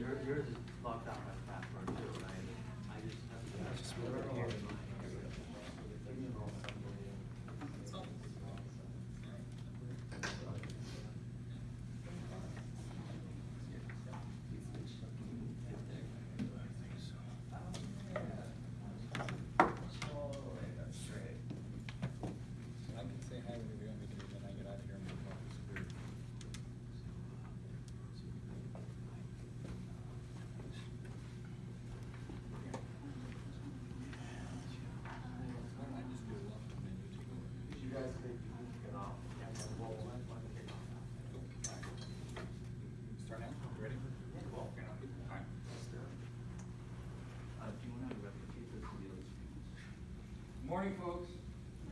your, yours is locked out by password too, right? I just have to. Just move it here. I can say hi whenever you want me to, then I get out of here and move on to Superior. Why don't I just do it and then you take over? You guys think you can get off? Yeah, well, let's, let's kick off. Start now, you ready? Yeah, well, Okay, I'll be- all right. Uh, do you wanna replicate this for the other students? Morning, folks.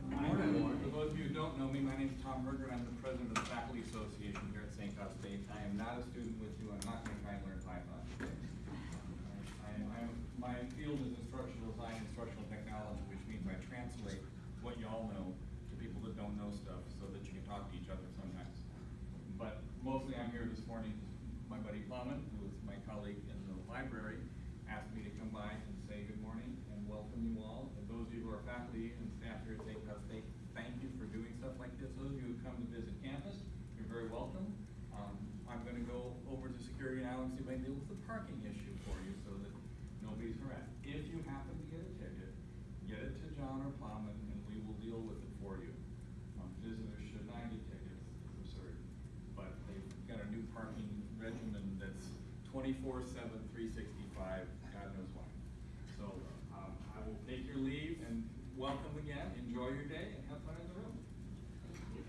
Morning. For those of you who don't know me, my name is Tom Berger, and I'm the president of the Faculty Association here at St. Cloud State. I am not a student with you, I'm not gonna try and learn Python. I, I'm, my field is instructional design, instructional technology, which means I translate what y'all know to people that don't know stuff, so that you can talk to each other sometimes. But mostly I'm here this morning, my buddy Plowman, who is my colleague in the library, asked me to come by and say good morning and welcome you all. And those of you who are faculty and staff here at St. Cloud State, thank you for doing stuff like this. Those of you who come to visit campus, you're very welcome. Um, I'm gonna go over to security now and see if I can deal with the parking issue for you so that nobody's harassed. If you happen to get a ticket, get it to John or Plowman and we will deal with it for you. Um, visitors should not get tickets, it's absurd. But they've got a new parking regimen that's 24/7, 365, God knows why. So, um, I will take your leave and welcome again, enjoy your day and have fun in the room.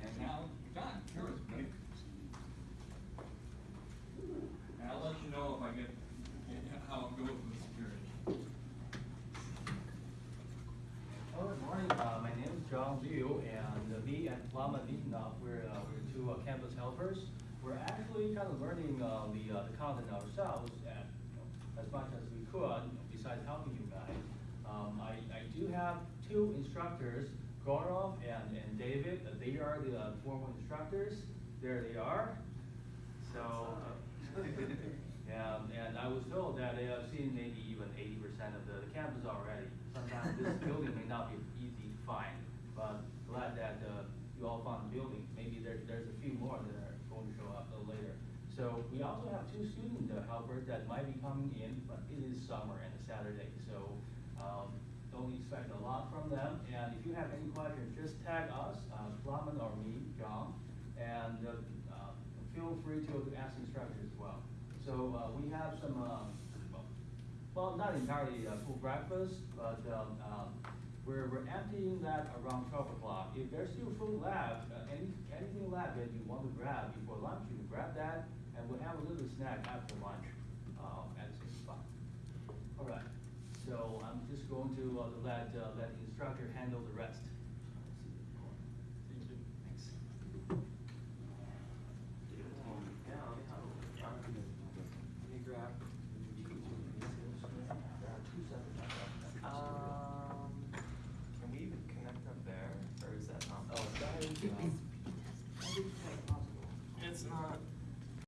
And now, John, yours, buddy. And I'll let you know if I get, how it goes with security. Oh, Good morning, uh, my name is John Liu, and me and Lama Nitinoff, we're, uh, we're two uh, campus helpers. We're actually kind of learning, uh, the, uh, the content ourselves and, you know, as much as we could, you know, besides helping you guys. Um, I, I do have two instructors, Gaurav and, and David, Uh, they are the uh, former instructors, there they are. So, uh, yeah, and I was told that they have seen maybe even eighty percent of the the campus already. Sometimes this building may not be easy to find, but glad that, uh, you all found the building. Maybe there, there's a few more that are going to show up a little later. So we also have two students uh, helpers that might be coming in, but it is summer and a Saturday, so, um, don't expect a lot from them. And if you have any questions, just tag us, uh, or me, John, and, uh, uh, feel free to ask instructors as well. So, uh, we have some, um, well, not entirely uh, full breakfast, but, um, um, we're, we're emptying that around twelve o'clock. If there's still food left, uh, any, anything left that you want to grab before lunch, you can grab that, and we'll have a snack after lunch, um, at. All right, so I'm just going to, uh, let, uh, let the instructor handle the rest.